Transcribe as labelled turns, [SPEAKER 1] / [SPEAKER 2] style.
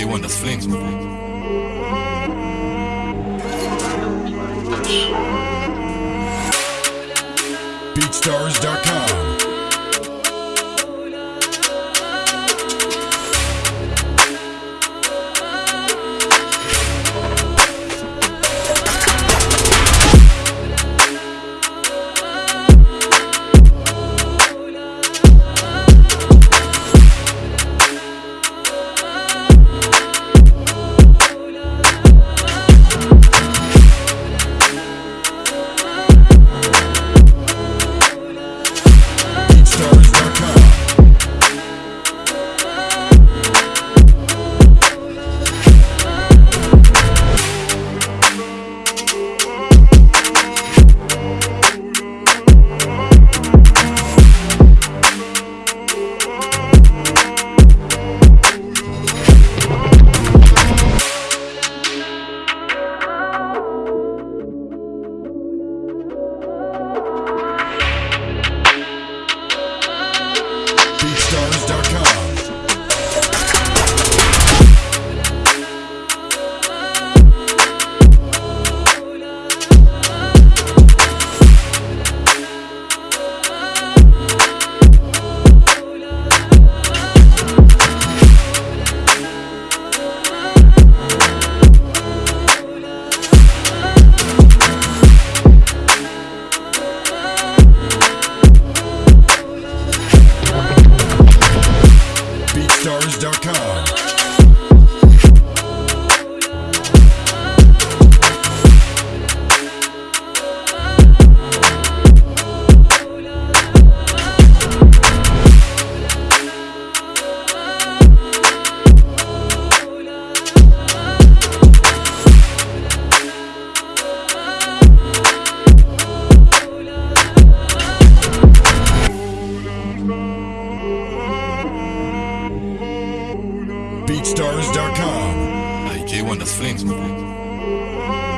[SPEAKER 1] AK1, das Flames,
[SPEAKER 2] BeatStars.com BeatStars.com BeatStars.com. Hey, J1,
[SPEAKER 1] The Flings, man.